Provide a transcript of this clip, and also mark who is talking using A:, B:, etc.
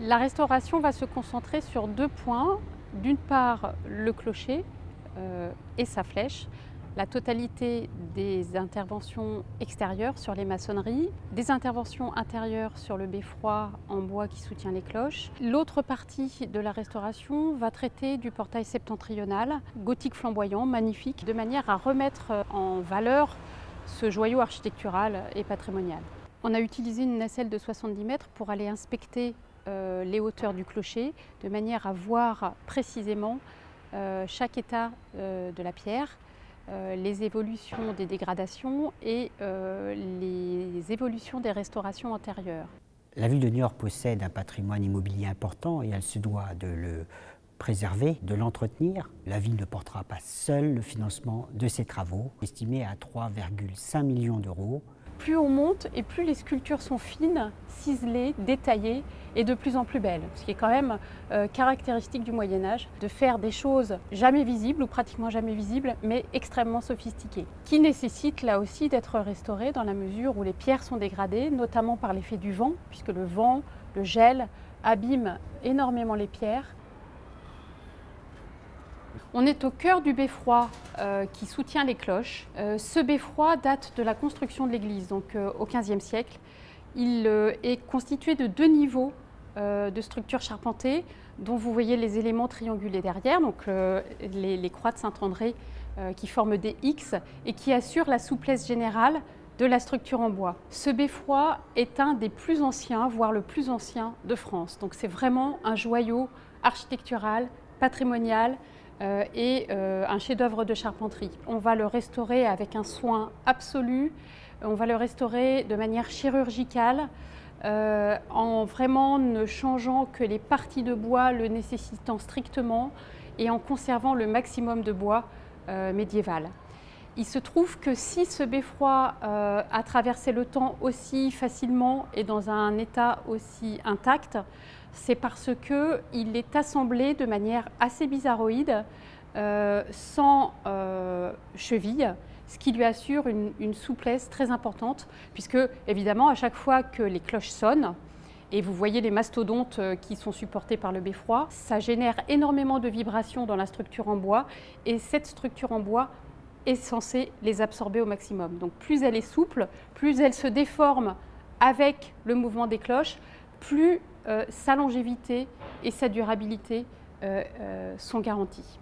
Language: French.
A: La restauration va se concentrer sur deux points. D'une part, le clocher euh, et sa flèche, la totalité des interventions extérieures sur les maçonneries, des interventions intérieures sur le beffroi en bois qui soutient les cloches. L'autre partie de la restauration va traiter du portail septentrional, gothique flamboyant, magnifique, de manière à remettre en valeur ce joyau architectural et patrimonial. On a utilisé une nacelle de 70 mètres pour aller inspecter euh, les hauteurs du clocher, de manière à voir précisément euh, chaque état euh, de la pierre, les évolutions des dégradations et les évolutions des restaurations antérieures.
B: La ville de York possède un patrimoine immobilier important et elle se doit de le préserver, de l'entretenir. La ville ne portera pas seule le financement de ces travaux, estimés à 3,5 millions d'euros.
A: Plus on monte et plus les sculptures sont fines, ciselées, détaillées et de plus en plus belles. Ce qui est quand même euh, caractéristique du Moyen-Âge, de faire des choses jamais visibles ou pratiquement jamais visibles, mais extrêmement sophistiquées. Qui nécessite là aussi d'être restaurées dans la mesure où les pierres sont dégradées, notamment par l'effet du vent, puisque le vent, le gel abîme énormément les pierres on est au cœur du beffroi euh, qui soutient les cloches. Euh, ce beffroi date de la construction de l'église, donc euh, au XVe siècle. Il est constitué de deux niveaux de structure charpentée, dont vous voyez les éléments triangulés derrière, donc les, les, croix de Saint-André qui forment des X et qui assurent la souplesse générale de la structure en bois. Ce beffroi est un des plus anciens, voire le plus ancien de France. Donc c'est vraiment un joyau architectural, patrimonial, euh, et euh, un chef-d'œuvre de charpenterie. On va le restaurer avec un soin absolu, on va le restaurer de manière chirurgicale, euh, en vraiment ne changeant que les parties de bois le nécessitant strictement et en conservant le maximum de bois médiéval. Il se trouve que si ce beffroi a traversé le temps aussi facilement et dans un état aussi intact, c'est parce qu'il est assemblé de manière assez bizarroïde, euh, sans euh, cheville, ce qui lui assure une, souplesse très importante, puisque évidemment à chaque fois que les cloches sonnent, et vous voyez les mastodontes euh, qui sont supportés par le beffroi, ça génère énormément de vibrations dans la structure en bois, et cette structure en bois est censée les absorber au maximum. Donc plus elle est souple, plus elle se déforme avec le mouvement des cloches, plus euh, sa longévité et sa durabilité euh, euh, sont garanties.